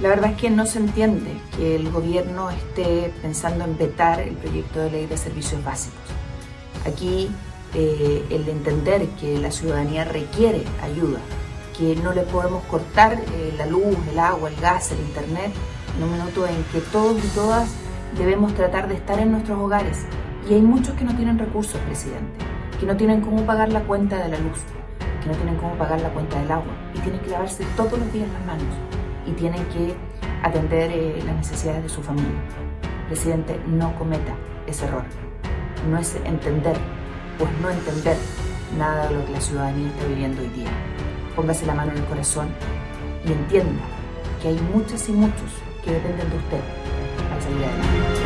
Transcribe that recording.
La verdad es que no se entiende que el gobierno esté pensando en vetar el proyecto de ley de servicios básicos. Aquí eh, el entender que la ciudadanía requiere ayuda, que no le podemos cortar eh, la luz, el agua, el gas, el internet, en un minuto en que todos y todas debemos tratar de estar en nuestros hogares. Y hay muchos que no tienen recursos, presidente, que no tienen cómo pagar la cuenta de la luz, que no tienen cómo pagar la cuenta del agua y tienen que lavarse todos los días las manos y tienen que atender eh, las necesidades de su familia. Presidente, no cometa ese error. No es entender, pues no entender nada de lo que la ciudadanía está viviendo hoy día. Póngase la mano en el corazón y entienda que hay muchas y muchos que dependen de usted para salir adelante.